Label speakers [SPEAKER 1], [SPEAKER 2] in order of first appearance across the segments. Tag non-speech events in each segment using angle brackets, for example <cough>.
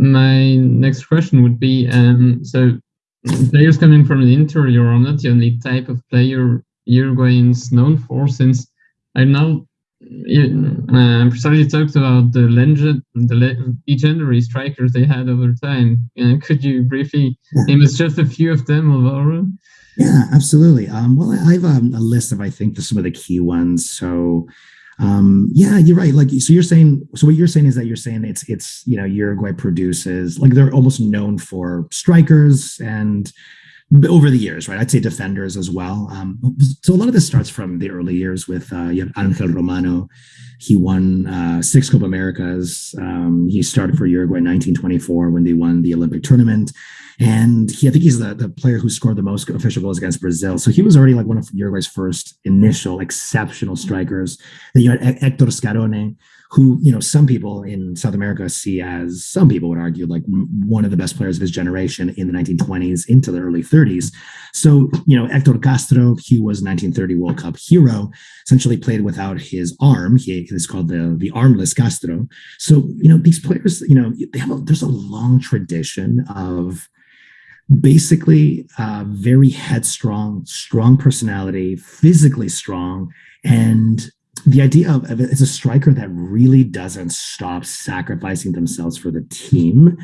[SPEAKER 1] my next question would be um, so players coming from the interior are not the only type of player Uruguay is known for, since I know you uh, precisely talked about the legend, the le legendary strikers they had over time. Uh, could you briefly name us just a few of them, Alvaro?
[SPEAKER 2] Yeah, absolutely. Um, well, I have um, a list of I think the, some of the key ones. So um, yeah, you're right. Like, so you're saying, so what you're saying is that you're saying it's, it's, you know, Uruguay produces, like they're almost known for strikers and over the years, right? I'd say defenders as well. Um, so a lot of this starts from the early years with uh, you have Angel Romano. He won uh, six Copa Americas. Um, he started for Uruguay in 1924 when they won the Olympic tournament. And he, I think he's the, the player who scored the most official goals against Brazil. So he was already like one of Uruguay's first initial exceptional strikers. Then you had Hector Scarone, who, you know, some people in South America see as, some people would argue, like one of the best players of his generation in the 1920s into the early 30s. So, you know, Hector Castro, he was 1930 World Cup hero, essentially played without his arm. He is called the, the armless Castro. So, you know, these players, you know, they have a, there's a long tradition of basically uh, very headstrong, strong personality, physically strong, and the idea of, of it's a striker that really doesn't stop sacrificing themselves for the team.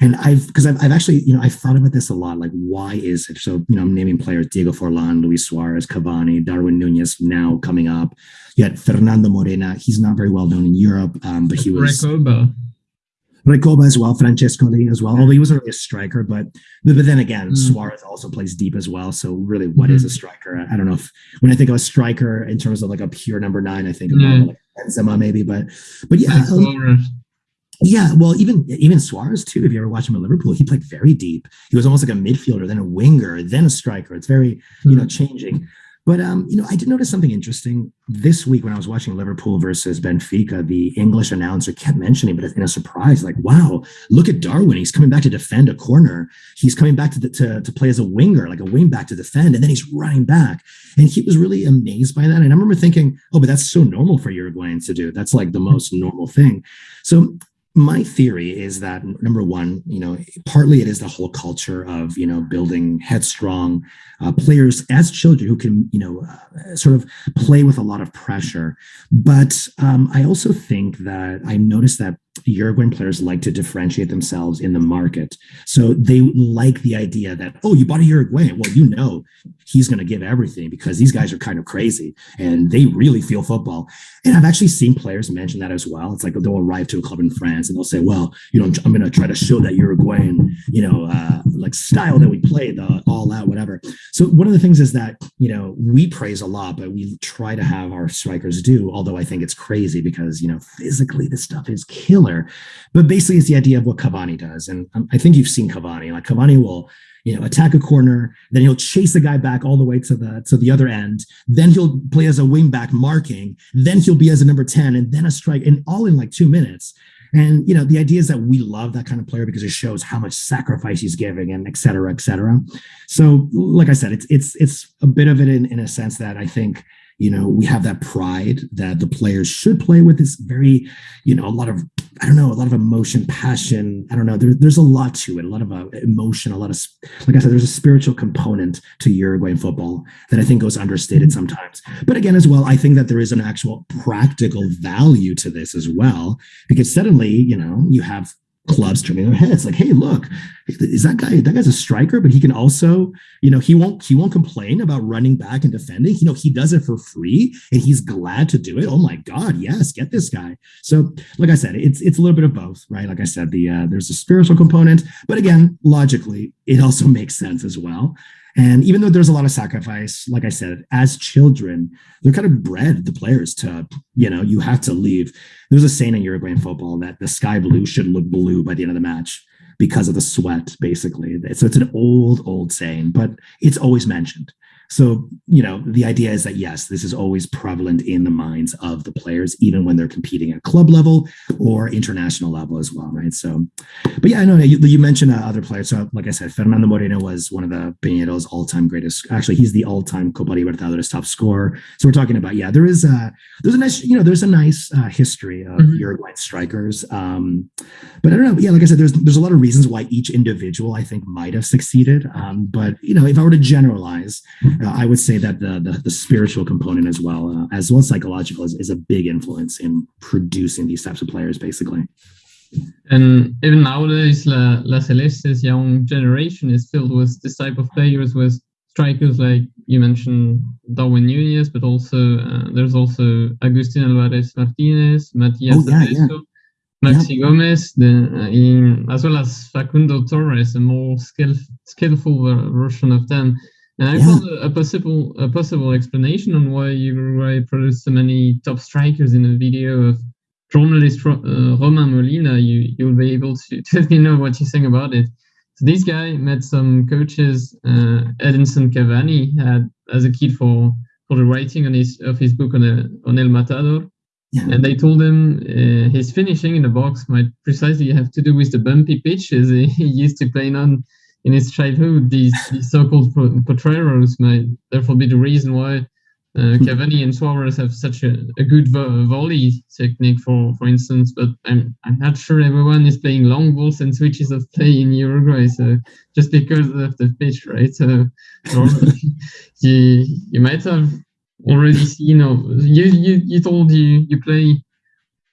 [SPEAKER 2] And I've because I've, I've actually you know I've thought about this a lot. Like, why is it? So you know, I'm naming players: Diego Forlan, Luis Suarez, Cavani, Darwin Nunez, now coming up. Yet Fernando Morena, he's not very well known in Europe, um, but he was.
[SPEAKER 1] Recoba.
[SPEAKER 2] Recoba as well, Francescoli as well, although he wasn't really a striker, but but, but then again, mm. Suarez also plays deep as well. So really, what mm. is a striker? I, don't know if when I think of a striker in terms of like a pure number nine, I think of mm. like Benzema maybe, but but yeah. Yeah, well, even even Suarez too. If you ever watch him at Liverpool, he played very deep. He was almost like a midfielder, then a winger, then a striker. It's very you know mm. changing. But um, you know, I did notice something interesting this week when I was watching Liverpool versus Benfica. The English announcer kept mentioning, but in a surprise, like, "Wow, look at Darwin! He's coming back to defend a corner. He's coming back to the, to, to play as a winger, like a wing back to defend, and then he's running back." And he was really amazed by that. And I remember thinking, "Oh, but that's so normal for Uruguayans to do. That's like the most normal thing." So my theory is that number one you know partly it is the whole culture of you know building headstrong uh, players as children who can you know uh, sort of play with a lot of pressure. But um, i also think that i noticed that Uruguayan players like to differentiate themselves in the market. So they like the idea that, oh, you bought a Uruguayan. Well, you know, he's going to give everything because these guys are kind of crazy and they really feel football. And I've actually seen players mention that as well. It's like they'll arrive to a club in France and they'll say, well, you know, I'm going to try to show that Uruguayan, you know, uh, like style that we play, the all out, whatever. So one of the things is that, you know, we praise a lot, but we try to have our strikers do, although I think it's crazy because, you know, physically this stuff is killer but basically, it's the idea of what Cavani does. And um, I think you've seen Cavani. Like Cavani will, you know, attack a corner, then he'll chase the guy back all the way to the to the other end. Then he'll play as a wing back marking. Then he'll be as a number 10 and then a strike and all in like two minutes. And you know, the idea is that we love that kind of player because it shows how much sacrifice he's giving and et cetera, et cetera. So, like I said, it's it's it's a bit of it in, in a sense that I think you know we have that pride that the players should play with this very you know a lot of i don't know a lot of emotion passion i don't know there, there's a lot to it a lot of uh, emotion a lot of like i said there's a spiritual component to uruguayan football that i think goes understated mm-hmm. sometimes but again as well i think that there is an actual practical value to this as well because suddenly you know you have clubs turning their heads like hey look is that guy that guy's a striker but he can also you know he won't he won't complain about running back and defending. You know he does it for free and he's glad to do it. Oh my god yes get this guy. So like i said it's it's a little bit of both right? Like i said the uh, there's a spiritual component but again logically it also <laughs> makes sense as well and even though there's a lot of sacrifice, like I said, as children, they're kind of bred the players to, you know, you have to leave. There's a saying in Uruguayan football that the sky blue should look blue by the end of the match because of the sweat, basically. So it's an old, old saying, but it's always mentioned. So, you know, the idea is that yes, this is always prevalent in the minds of the players, even when they're competing at club level or international level as well, right? So, but yeah, I know you, you mentioned uh, other players. So, like I said, Fernando Morena was one of the Peñarol's all-time greatest. Actually, he's the all-time Copa Libertadores top scorer. So we're talking about yeah, there is a there's a nice you know there's a nice uh, history of mm-hmm. Uruguayan strikers. Um, but I don't know. Yeah, like I said, there's there's a lot of reasons why each individual I think might have succeeded. Um, but you know, if I were to generalize uh, I would say that the, the, the spiritual component as well, uh, as well as psychological, is, is a big influence in producing these types of players, basically.
[SPEAKER 1] And even nowadays, La, La Celeste's young generation is filled with this type of players, with strikers like you mentioned Darwin Nunez, but also uh, there's also Agustin Alvarez Martinez, Matias oh, yeah, yeah. Maxi yeah. Gomez, the, uh, in, as well as Facundo Torres, a more skill, skillful version of them. And I yeah. found a, a, possible a possible explanation on why Uruguay produced so many top strikers in a video of journalist uh, Romain Molina. You you'll be able to, <laughs> let me <laughs> know what you think about it. So this guy met some coaches. Uh, Edinson Cavani had as a kid for for the writing on his of his book on a, on El Matador. Yeah. And they told him uh, his finishing in the box might precisely have to do with the bumpy pitches <laughs> he used to play on in his childhood, these, these so-called potreros might therefore be the reason why uh, hmm. Cavani and Suarez have such a, a good vo- volley technique, for for instance. But I'm I'm not sure everyone is playing long balls and switches of play in Uruguay. So just because of the pitch, right? So <laughs> you you might have already seen. Or you you you told you you play.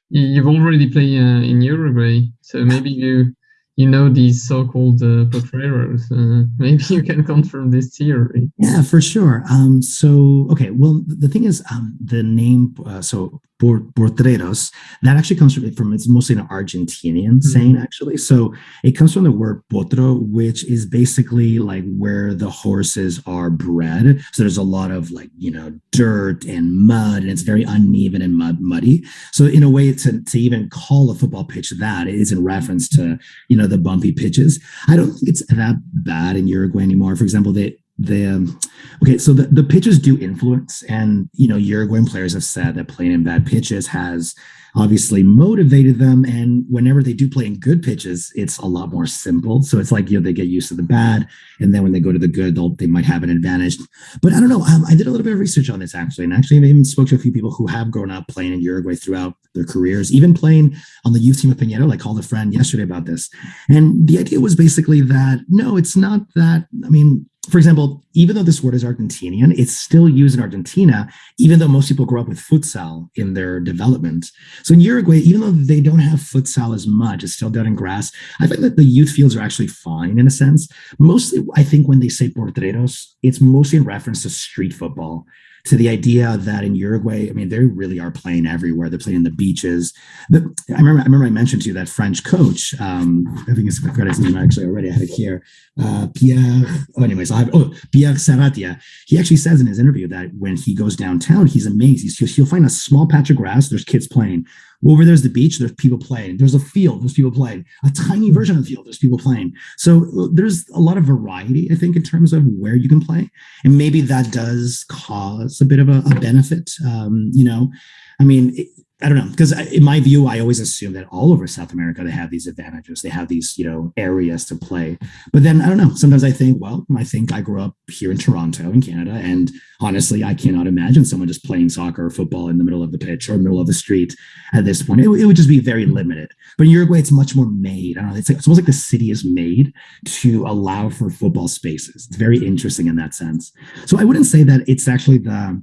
[SPEAKER 1] You, have already played uh, in Uruguay, so maybe you you know these so-called uh, potreros. Uh, <laughs> maybe you can confirm this theory.
[SPEAKER 2] Yeah, for sure. Um, so, okay, well, the thing is, um, the name, uh, so Potreros, that actually comes from, from it's mostly an Argentinian mm-hmm. saying, actually. So it comes from the word potro, which is basically like where the horses are bred. So there's a lot of like, you know, dirt and mud, and it's very uneven and mud, muddy. So in a way, to, to even call a football pitch that is in reference to, you know, the bumpy pitches. I don't think it's that bad in Uruguay anymore. For example, they the um, okay so the, the pitches do influence and you know uruguayan players have said that playing in bad pitches has obviously motivated them. And whenever they do play in good pitches it's a lot more simple. So it's like you know they get used to the bad and then when they go to the good they'll they might have an advantage. But i don't know um, i did a little bit of research on this actually and actually i even spoke to a few people who have grown up playing in uruguay throughout their careers even playing on the youth team of Peñarol. I called a friend yesterday about this. And the idea was basically that no it's not that i mean for example, even though this word is Argentinian, it's still used in Argentina, even though most people grow up with futsal in their development. So in Uruguay, even though they don't have futsal as much, it's still done in grass. I find that the youth fields are actually fine in a sense. Mostly, I think when they say potreros, it's mostly in reference to street football to the idea that in Uruguay, I mean, they really are playing everywhere. They're playing in the beaches. But I remember, I remember I mentioned to you that French coach. Um, I think it's I forgot his name actually already. I have it here. Uh, Pierre. Oh, anyways, I have. Oh, Pierre Saratia. He actually says in his interview that when he goes downtown, he's amazed. He's, he'll find a small patch of grass. There's kids playing. Over there's the beach. There's people playing. There's a field. There's people playing. A tiny hmm. version of the field. There's people playing. So there's a lot of variety, I think, in terms of where you can play, and maybe that does cause a bit of a, a benefit. Um, you know, I mean, it, I don't know because in my view, I always assume that all over South America they have these advantages. They have these you know areas to play. But then I don't know. Sometimes I think, well, I think I grew up here in Toronto in Canada, and honestly, I cannot imagine someone just playing soccer or football in the middle of the pitch or middle of the street at this point. It, it would just be very limited. But in Uruguay, it's much more made. I don't know. It's, like, it's almost like the city is made to allow for football spaces. It's very interesting in that sense. So I wouldn't say that it's actually the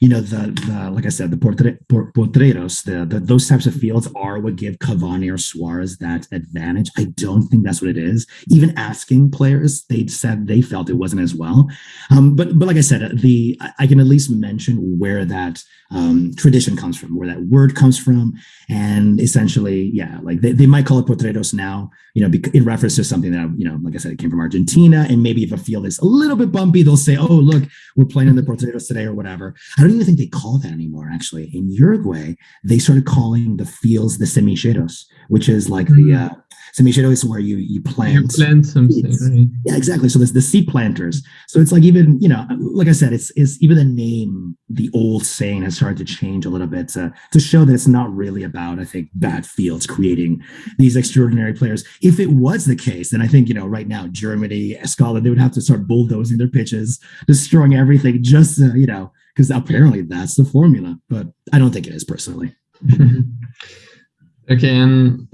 [SPEAKER 2] you know the, the like I said the potreros the, the, those types of fields are what give Cavani or Suarez that advantage. I don't think that's what it is. Even asking players, they said they felt it wasn't as well. Um, but but like I said, the I can at least mention where that um, tradition comes from, where that word comes from, and essentially, yeah, like they, they might call it potreros now, you know, in reference to something that you know, like I said, it came from Argentina, and maybe if a field is a little bit bumpy, they'll say, oh look, we're playing in the potreros today or whatever. I don't even think they call that anymore. Actually, in Uruguay, they started calling the fields the semilleros, which is like mm-hmm. the uh, semillero is where you you plant. You
[SPEAKER 1] plant something. Right?
[SPEAKER 2] Yeah, exactly. So there's the seed planters. So it's like even you know, like I said, it's it's even the name, the old saying has started to change a little bit to to show that it's not really about I think bad fields creating these extraordinary players. If it was the case, then I think you know right now Germany, Scotland, they would have to start bulldozing their pitches, destroying everything just to, you know because apparently that's the formula. But I don't think it is personally. <laughs>
[SPEAKER 1] okay, and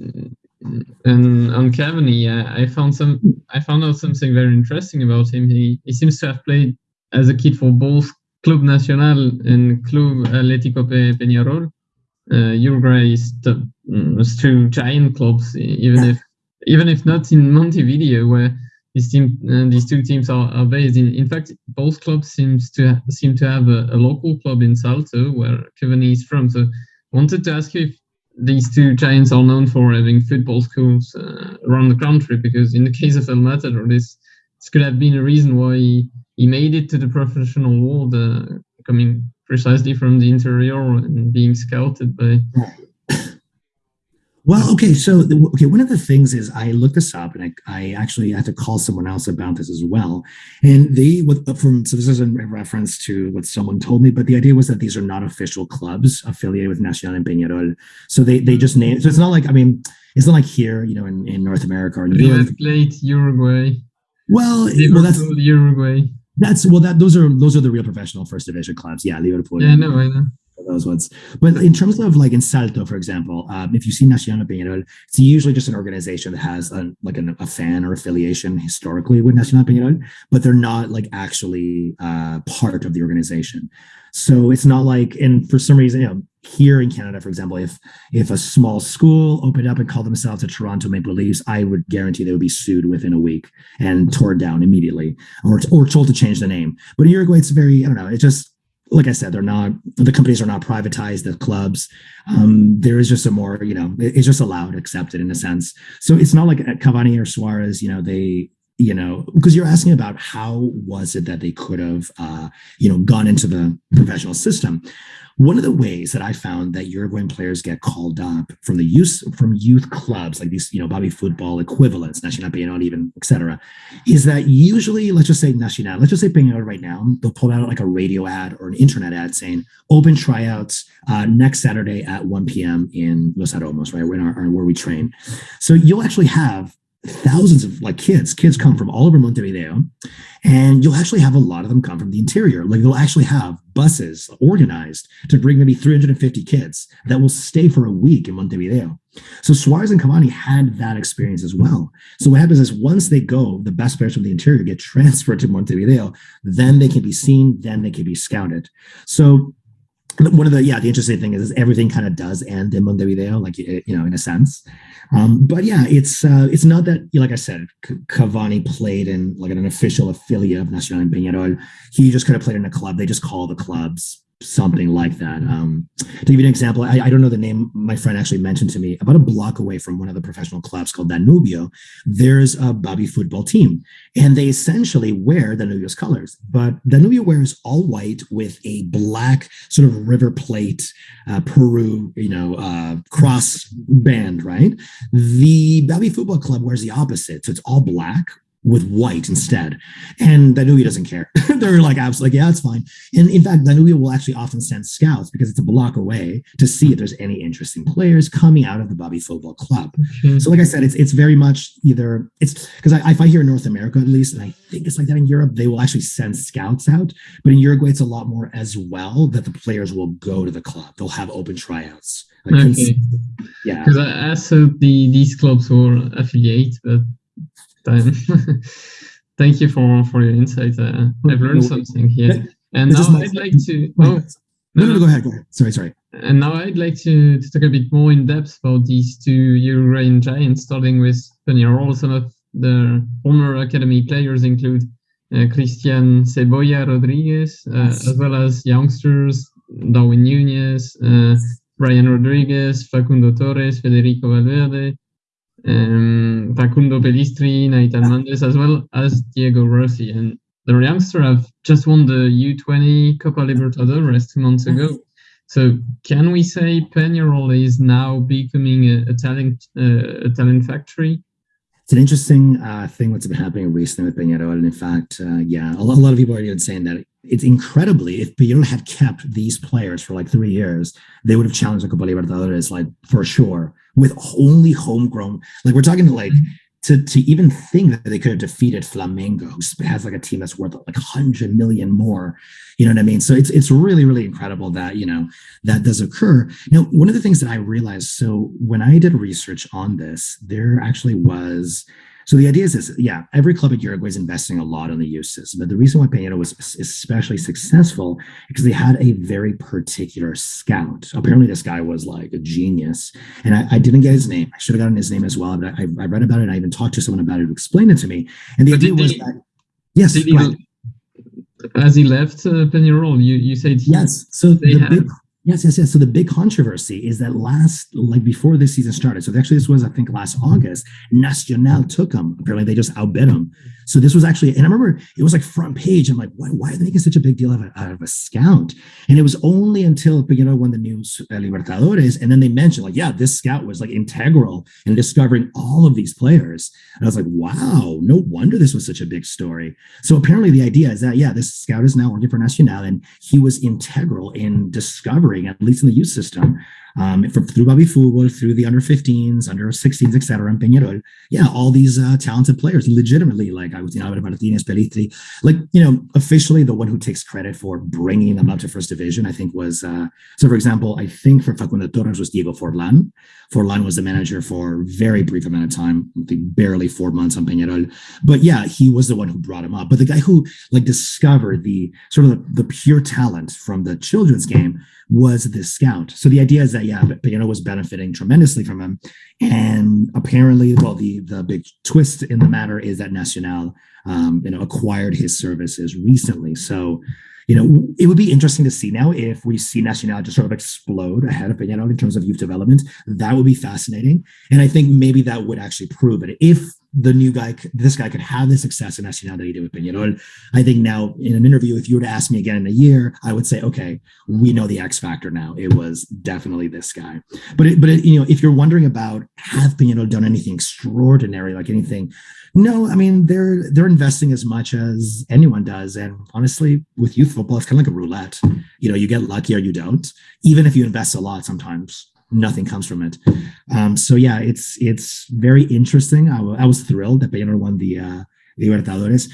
[SPEAKER 1] and on Cavani, yeah, I found some. I found out something very interesting about him. He he seems to have played as a kid for both Club Nacional and Club Atlético Peñarol. Uh, Uruguay is the, mm, two giant clubs, even if even if not in Montevideo, where these team uh, these two teams are, are based in. In fact, both clubs seems to seem to have a, a, local club in Salto where Cavani is from. So, wanted to ask you if these two giants are known for having football schools uh, around the country, because in the case of El Matador, this this could have been a reason why he, he made it to the professional world, uh, coming precisely from the interior and being scouted by
[SPEAKER 2] well, okay. So, okay, one of the things is I looked this up, and I, I actually had to call someone else about this as well. And they, with uh, from so this is in reference to what someone told me, but the idea was that these are not official clubs affiliated with Nacional and Peñarol. So they they just name. So it's not like I mean, it's not like here, you know, in, in North America or
[SPEAKER 1] River Plate, Uruguay.
[SPEAKER 2] Well, well, that's
[SPEAKER 1] Uruguay.
[SPEAKER 2] That's well, that those are those are the real professional first division clubs. Yeah, Liverpool.
[SPEAKER 1] Yeah, no, I know
[SPEAKER 2] those ones. But in terms of like in Salto, for example, um, if you see Nacional Peñarol, it's usually just an organization that has a, like an, a fan or affiliation historically with Nacional Peñarol, but they're not like actually uh, part of the organization. So it's not like, and for some reason, you know, here in Canada, for example, if if a small school opened up and called themselves the Toronto Maple Leafs, I would guarantee they would be sued within a week and torn down immediately, or or told to change the name. But in Uruguay, it's very, I don't know, it just like I said, they're not the companies are not privatized. The clubs, um, there is just a more you know it's just allowed, accepted in a sense. So it's not like Cavani or Suarez. You know they you know because you're asking about how was it that they could have uh, you know gone into the professional system one of the ways that I found that Uruguayan players get called up from the youth from youth clubs like these, you know, Baby football equivalents, Nacional Peñarol, even etc., is that usually, let's just say Nacional, let's just say Peñarol right now, they'll pull out like a radio ad or an internet ad saying open tryouts uh, next Saturday at 1 p.m. in Los Aromos, right, where, our, where we train. So you'll actually have thousands of like kids. Kids come from all over montevideo and you'll actually have a lot of them come from the interior. Like they'll actually have buses organized to bring maybe 350 kids that will stay for a week in montevideo. So suarez and cavani had that experience as well. So what happens is once they go the best players from the interior get <laughs> transferred to montevideo then they can be seen then they can be scouted. So one of the yeah the interesting thing is, is everything kind of does end in Montevideo like you know in a sense. Um, but yeah it's uh, it's not that like I said Cavani played in like an official affiliate of Nacional and Peñarol. He just could have played in a club. They just call the clubs something like that. Um, to give you an example, I, I, don't know the name. My friend actually mentioned to me about a block away from one of the professional clubs called Danubio. There's a Baby football team, and they essentially wear Danubio's colors. But Danubio wears all white with a black sort of River Plate, uh, Peru, you know, uh, cross band. Right. The Baby Football Club wears the opposite, so it's all black with white instead. And Danubio doesn't care. <laughs> They're like, absolutely, yeah, it's fine. And in fact, Danubio will actually often send scouts because it's a block away to see if there's any interesting players coming out of the Baby Football Club. Mm-hmm. So, like I said, it's it's very much either it's because I, if I hear in North America at least, and I think it's like that in Europe, they will actually send scouts out. But in Uruguay, it's a lot more as well that the players will go to the club. They'll have open tryouts.
[SPEAKER 1] Like okay. Yeah. Because I, I thought the these clubs were affiliate, but time. <laughs> Thank you for for your insight. Uh, I've learned something here. And now I'd like to. Oh,
[SPEAKER 2] no, no, no, go ahead. Go ahead. Sorry, sorry.
[SPEAKER 1] And now I'd like to, to talk a bit more in depth about these two Uruguayan giants, starting with Peñarol. Some of the former academy players include uh, Christian Cebolla Rodriguez, uh, yes. as well as youngsters Darwin Nunez, uh, Brian Rodriguez, Facundo Torres, Federico Valverde, um, Facundo Pellistri, Nahitan Nández, as well as Diego Rossi. And the youngster have just won the U20 Copa Libertadores two months ago. So can we say Peñarol is now becoming a, a talent uh, a talent factory?
[SPEAKER 2] It's an interesting uh, thing what's been happening recently with Peñarol. And in fact, uh, yeah, a lot, a lot, of people are even saying that it's incredibly, if Peñarol had kept these players for like three years, they would have challenged the Copa Libertadores, like for sure, with only homegrown. Like we're talking to like mm-hmm to to even think that they could have defeated Flamengo, who has like a team that's worth like hundred million more. You know what I mean? So it's it's really really incredible that you know that does occur. Now, one of the things that I realized. So when I did research on this, there actually was so the idea is this, yeah, every club at Uruguay is investing a lot on the youth system. But the reason why Peñarol was especially successful because they had a very particular scout. Apparently, this guy was like a genius. And I, I didn't get his name. I should have gotten his name as well. But I, I, read about it and I even talked to someone about it who explained it to me. And the but idea was he, that, yes,
[SPEAKER 1] he, as he left uh, Peñarol, you, you said
[SPEAKER 2] yes. So the had, big Yes, yes, yes. So the big controversy is that last, like before this season started, so actually this was, I think, last August, Nacional took him. Apparently they just outbid him. So this was actually, and I remember it was like front page. I'm like, why, why are they making such a big deal out of, a, out of a scout? And it was only until, you know, when the news uh, Libertadores, and then they mentioned like, yeah, this scout was like integral in discovering all of these players. And I was like, wow, no wonder this was such a big story. So apparently the idea is that, yeah, this scout is now working for Nacional and he was integral in discovering, at least in the youth system, um, through Baby Futbol, through the under 15s, under 16s, etc. And Peñarol, yeah, all these uh, talented players, legitimately, like I was, Agustin Alvarez Martinez, Pellistri, like, you know, officially the one who takes credit for bringing them up to first division, I think was, uh, so for example, I think for Facundo Torres was Diego Forlan. Forlan was the manager for a very brief amount of time, I think barely four months on Peñarol. But yeah, he was the one who brought him up. But the guy who like discovered the sort of the, the pure talent from the children's game was this scout. So the idea is that yeah, Peñarol was benefiting tremendously from him, and apparently, well, the the big twist in the matter is that Nacional, um, you know, acquired his services recently. So you know, it would be interesting to see now if we see Nacional just sort of explode ahead of Peñarol in terms of youth development. That would be fascinating. And I think maybe that would actually prove it. If the new guy, this guy could have the success in Nacional that he did with Peñarol, I think now in an interview, if you were to ask me again in a year, I would say, okay, we know the X factor now. It was definitely this guy. But, it, but it, you know, if you're wondering about have Peñarol done anything extraordinary, like anything no, I mean they're they're investing as much as anyone does, and honestly, with youth football, it's kind of like a roulette. You know, you get lucky or you don't. Even if you invest a lot, sometimes nothing comes from it. Um, so yeah, it's it's very interesting. I was thrilled that Peñarol won the uh, Libertadores.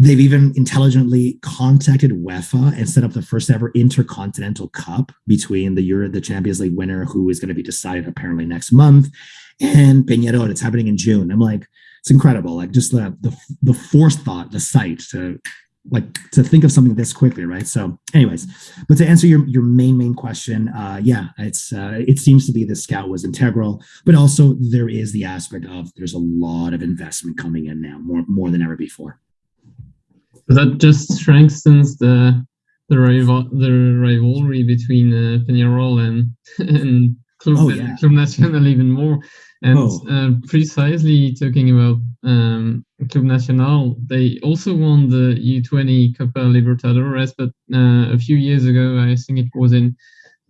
[SPEAKER 2] They've even intelligently contacted UEFA and set up the first ever intercontinental cup between the Euro, the Champions League winner, who is going to be decided apparently next month, and Peñarol. It's happening in June. I'm like, it's incredible. Like just the the the forethought, the sight to like to think of something this quickly, right? So, anyways, but to answer your your main main question, uh, yeah, it's uh, it seems to be the scout was integral, but also there is the aspect of there's a lot of investment coming in now, more more than ever before.
[SPEAKER 1] That just strengthens the the rival the rivalry between uh, Peñarol and <laughs> and Club, oh, yeah. Club Nacional even more. And oh. uh, precisely talking about um, Club Nacional, they also won the U20 Copa Libertadores, but uh, a few years ago, I think it was in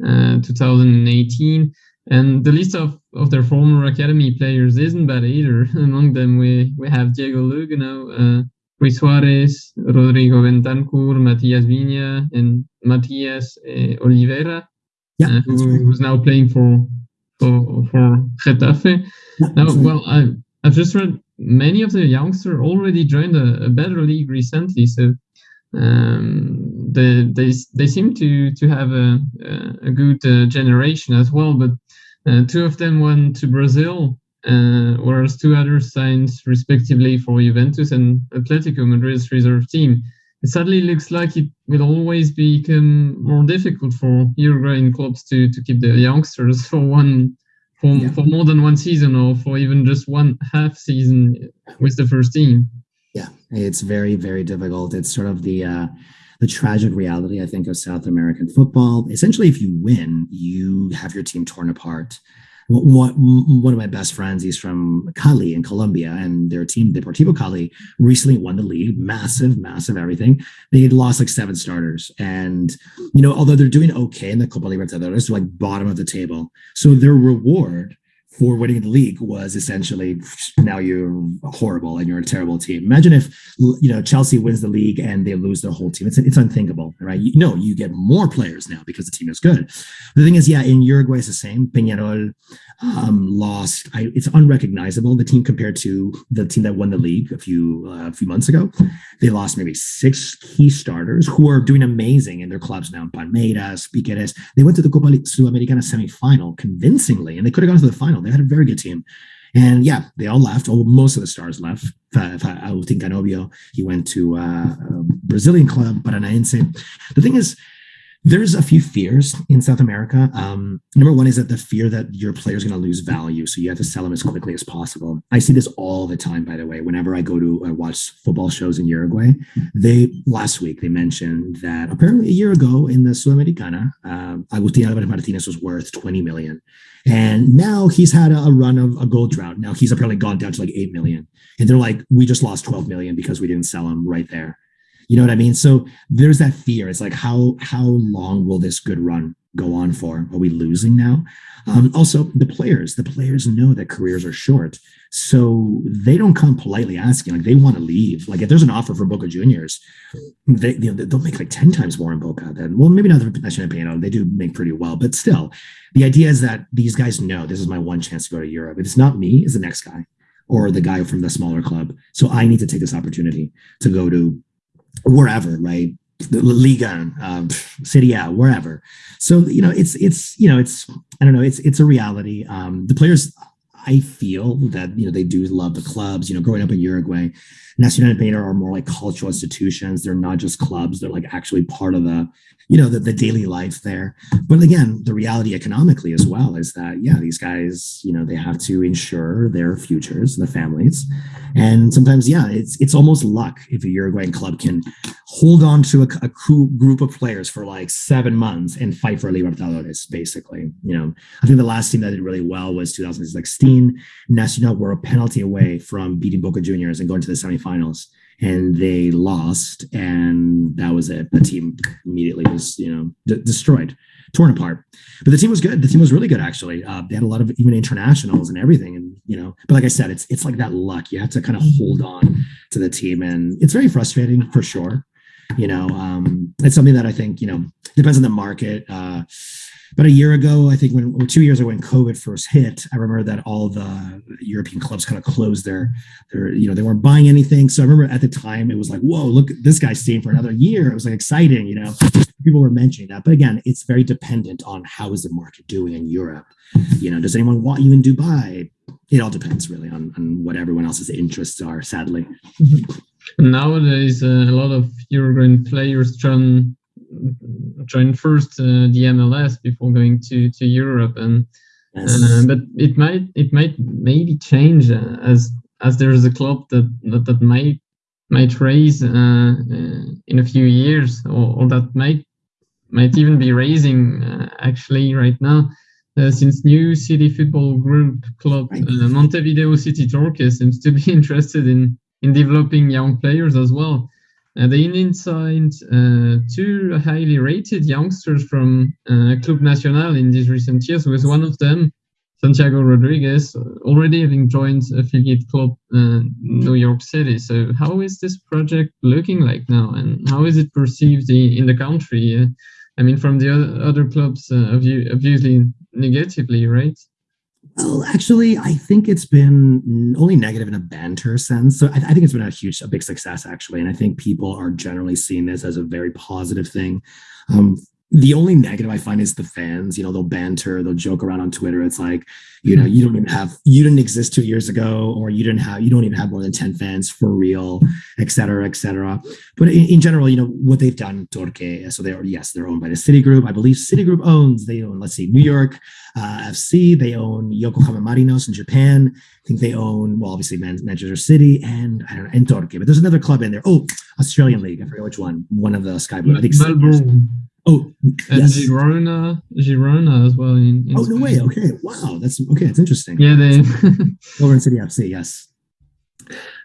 [SPEAKER 1] uh, 2018. And the list of, of their former academy players isn't bad either. <laughs> Among them, we, we have Diego Lugano, uh, Luis Suarez, Rodrigo Bentancur, Matias Viña, and Matias uh, Olivera, yeah, uh, who, who's now playing for for, for Getafe. now, well, I, I've just read many of the youngsters already joined a, a better league recently, so um, they, they they seem to to have a a good uh, generation as well. But uh, two of them went to Brazil, uh, whereas two others signed respectively for Juventus and Atletico Madrid's reserve team it sadly looks like it will always become more difficult for Uruguayan clubs to to keep their youngsters <laughs> for one for, yeah. for more than one season or for even just one half season with the first team.
[SPEAKER 2] Yeah, it's very very difficult. It's sort of the uh, the tragic reality I think of South American football. Essentially, if you win, you have your team torn apart. One of my best friends he's from cali in colombia and their team deportivo cali recently won the league. Massive massive everything. They lost like seven starters. And you know although they're doing okay in the copa libertadores like bottom of the table. So their reward for winning the league was essentially now you're horrible and you're a terrible team. Imagine if you know Chelsea wins the league and they lose their whole team. It's it's unthinkable, right? You, no, you get more players now because the team is good. The thing is, yeah, in Uruguay it's the same. Peñarol um, lost. I, it's unrecognizable the team compared to the team that won the league a few uh, a few months ago. They lost maybe six key starters who are doing amazing in their clubs now. Palmeiras, Piquerez. They went to the Copa Sudamericana semifinal convincingly, and they could have gone to the final. Had a very good team. And yeah, they all left. Well, most of the stars left. I think Canobbio, he went to uh, a Brazilian club, Paranaense. The thing is, there's a few fears in South America. Um, number one is that the fear that your player is going to lose value, so you have to sell them as quickly as possible. I see this all the time, by the way. Whenever I go to uh, watch football shows in Uruguay, they last week they mentioned that apparently a year ago in the Sudamericana, uh, Agustin Alvarez Martinez was worth 20 million, and now he's had a, a run of a gold drought. Now he's apparently gone down to like 8 million, and they're like, we just lost 12 million because we didn't sell him right there. You know what I mean? So there's that fear. It's like how how long will this good run go on for? Are we losing now? Um, also, the players, the players know that careers are short, so they don't come politely asking. Like they want to leave. Like if there's an offer for Boca Juniors, they you know, they'll make like ten times more in Boca than well, maybe not the Nacional Peñarol. They do make pretty well, but still, the idea is that these guys know this is my one chance to go to Europe. If it's not me, it's the next guy or the guy from the smaller club. So I need to take this opportunity to go to wherever, right? The Liga, um, Serie A, wherever. So you know, it's it's you know, it's I don't know, it's it's a reality. Um, the players, I feel that you know they do love the clubs. You know, growing up in Uruguay, Nacional and Peñarol are more like cultural institutions. They're not just clubs. They're like actually part of the you know the, the daily life there. But again the reality economically as well is that yeah these guys you know they have to ensure their futures their families. And sometimes yeah it's it's almost luck if a uruguayan club can hold on to a, a group of players for like seven months and fight for libertadores basically you know. I think the last team that did really well was 2016 nacional were a penalty away from beating boca juniors and going to the semifinals and they lost, and that was it. The team immediately was, you know, d- destroyed, torn apart. But the team was good. The team was really good, actually. Uh, they had a lot of even internationals and everything, and you know. But like I said, it's it's like that luck. You have to kind of hold on to the team, and it's very frustrating for sure. You know, um, it's something that I think you know depends on the market. Uh, but a year ago, I think when or two years ago when COVID first hit, I remember that all the European clubs kind of closed their their you know they weren't buying anything. So I remember at the time it was like, whoa, look, this guy's staying for another year. It was like exciting, you know. People were mentioning that, but again, it's very dependent on how is the market doing in Europe. You know, does anyone want you in Dubai? It all depends really on, on what everyone else's interests are. Sadly.
[SPEAKER 1] Nowadays, uh, a lot of Uruguayan players trying join first uh, the MLS before going to to Europe, and yes. uh, but it might it might maybe change uh, as as there's a club that that, that might might raise uh, uh, in a few years, or, or, that might might even be raising uh, actually right now. since new city football group club Montevideo City Torque seems to be <laughs> interested in in developing young players as well. Uh, the Indian signed uh, two highly rated youngsters from uh, Club Nacional in these recent years, with one of them, Santiago Rodriguez, already having joined affiliate club uh, New York City. So, how is this project looking like now, and how is it perceived in, in the country? Uh, I mean, from the other clubs, uh, obviously negatively, right?
[SPEAKER 2] Well, actually, I think it's been only negative in a banter sense. So I, I, think it's been a huge, a big success, actually. And I think people are generally seeing this as a very positive thing. Um, the only negative I find is the fans. You know, they'll banter, they'll joke around on Twitter. It's like, you know, you don't even have, you didn't exist two years ago, or you didn't have, you don't even have more than 10 fans for real, et cetera, et cetera. But in, in general, you know, what they've done, Torque, so they're, yes, they're owned by the City Group. I believe City Group owns, they own, let's see, New York uh, FC, they own Yokohama Marinos in Japan. I think they own, well, obviously Manchester City and, I don't know, and Torque. But there's another club in there. Oh, Australian League. I forget which one. One of the Sky Blue. I think
[SPEAKER 1] Melbourne.
[SPEAKER 2] Oh,
[SPEAKER 1] and
[SPEAKER 2] yes.
[SPEAKER 1] Girona, Girona as well. In, in
[SPEAKER 2] oh no
[SPEAKER 1] Spain.
[SPEAKER 2] way. Okay, wow, that's okay. It's interesting.
[SPEAKER 1] Yeah, they.
[SPEAKER 2] Over in City FC, yes.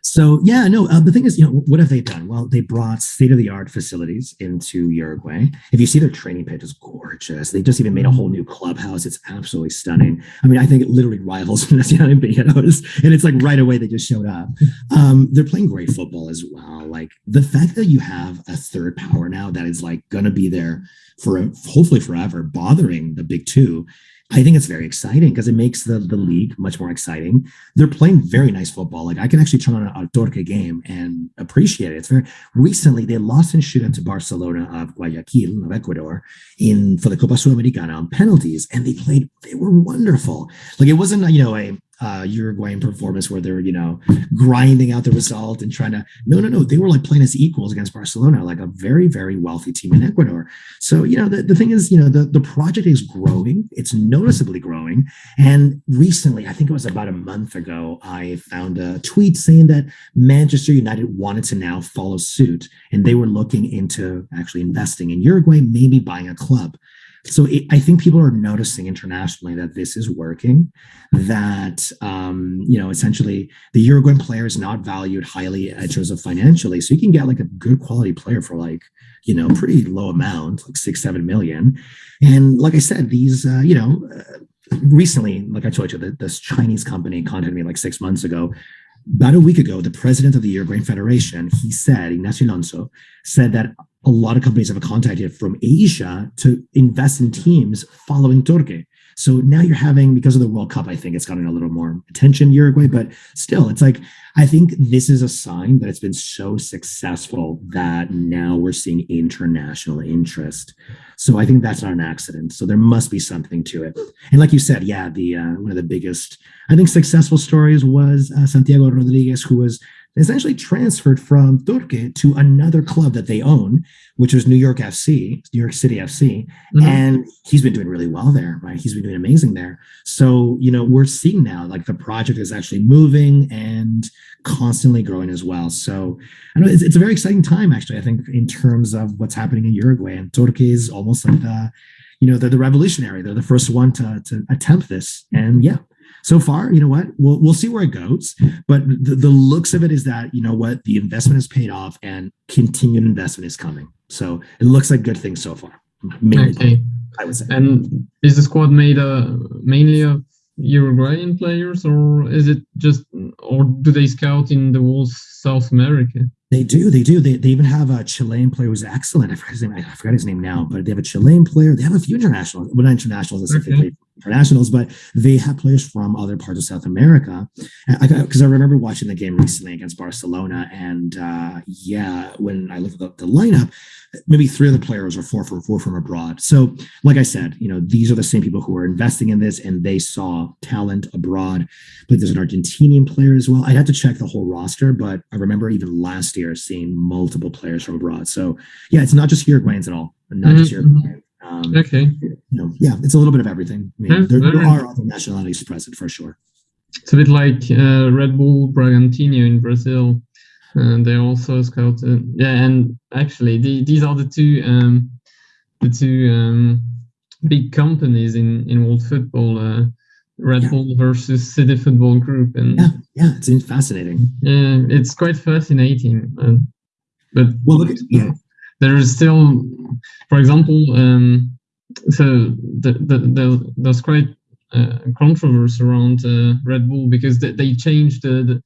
[SPEAKER 2] So yeah, no. Uh, the thing is, you know, what have they done? Well, they brought state of the art facilities into Uruguay. If you see their training pitch, is gorgeous. They just even made a whole new clubhouse. It's absolutely stunning. I mean, I think it literally rivals <laughs> Nacional and it's like right away they just showed up. Um, they're playing great football as well. Like the fact that you have a third power now that is like going to be there for hopefully forever, bothering the big two I think it's very exciting because it makes the, the league much more exciting. They're playing very nice football. Like I can actually turn on a, Torque game and appreciate it. It's very recently they lost in shootout to Barcelona of Guayaquil of Ecuador in for the Copa Sudamericana on penalties, and they played. They were wonderful. Like it wasn't you know a uh, Uruguayan performance where they're, you know, grinding out the result and trying to. No, no, no. They were like playing as equals against Barcelona, like a very, very wealthy team in Ecuador. So, you know, the, the thing is, you know, the, the project is growing. It's noticeably growing. And recently, I think it was about a month ago, I found a tweet saying that Manchester United wanted to now follow suit and they were looking into actually investing in Uruguay, maybe buying a club. So it, I think people are noticing internationally that this is working. That um, you know, essentially, the Uruguayan player is not valued highly in terms of financially. So you can get like a good quality player for like you know pretty low amount, like six seven million. And like I said, these uh, you know. Uh, recently, like I told you, this Chinese company contacted me like six months ago about a week ago, the president of the Uruguayan Federation, he said, Ignacio Alonso, said that a lot of companies have contacted from Asia to invest in teams following Torque. So now you're having, because of the World Cup, I think it's gotten a little more attention, Uruguay, but still, it's like, I think this is a sign that it's been so successful that now we're seeing international interest. So I think that's not an accident. So there must be something to it. And like you said, yeah, the uh, one of the biggest, I think, successful stories was uh, Santiago Rodriguez, who was essentially transferred from Torque to another club that they own, which was New York FC, New York City FC. Mm-hmm. And he's been doing really well there, right? He's been doing amazing there. So, you know, we're seeing now like the project is actually moving and constantly growing as well. So I know it's, it's a very exciting time, actually, I think, in terms of what's happening in Uruguay. And Torque is almost like the, you know, they're the revolutionary. They're the first one to, to attempt this. And yeah, so far, you know what? We'll we'll see where it goes. But the, the looks of it is that you know what the investment has paid off and continued investment is coming. So it looks like good things so far.
[SPEAKER 1] Mainly, okay. I would say. And is the squad made uh, mainly of Uruguayan players, or is it just, or do they scout in the whole South America?
[SPEAKER 2] They do, they do. They, they even have a Chilean player who's excellent. I forgot his name. I forgot his name now, but they have a Chilean player. They have a few internationals, well, not internationals specifically, okay. Internationals, but they have players from other parts of South America. Because I, I, remember watching the game recently against Barcelona, and uh, yeah, when I looked at the, the lineup, maybe three of the players are four from four from abroad. So, like I said, you know, these are the same people who are investing in this, and they saw talent abroad. But there's an Argentinian player as well. I'd have to check the whole roster, but I remember even last year seeing multiple players from abroad. So, yeah, it's not just Uruguayans at all, not mm-hmm. just Uruguayans.
[SPEAKER 1] Um, okay.
[SPEAKER 2] You know, yeah, it's a little bit of everything. I mean, yeah, there, there are other nationalities present for sure.
[SPEAKER 1] It's a bit like uh, Red Bull Bragantino in Brazil and they also scouted. Yeah, and actually, the, these are the two um, the two um, big companies in in world football. Uh, Red yeah. Bull versus City Football Group, and
[SPEAKER 2] yeah, yeah, it's fascinating.
[SPEAKER 1] Yeah, it's quite fascinating. Uh, but
[SPEAKER 2] well, look at, yeah.
[SPEAKER 1] There is still, for example, um, so the, the, the, there's quite uh, controversy around uh, Red Bull because they, they changed the, the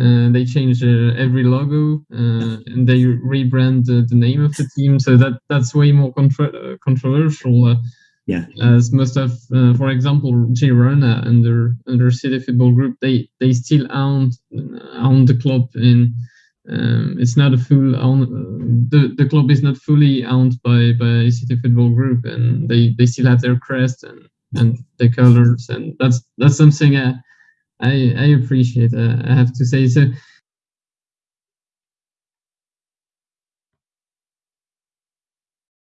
[SPEAKER 1] uh, they change uh, every logo uh, and they rebrand the, name of the team. So that that's way more contra- controversial. Uh,
[SPEAKER 2] yeah.
[SPEAKER 1] As most of, uh, for example, Girona under under City Football Group, they they still own own the club in. Um, it's not a full own. the the club is not fully owned by by City Football Group, and they they still have their crest and and the colors, and that's that's something. I, I, I appreciate. Uh, I have to say so.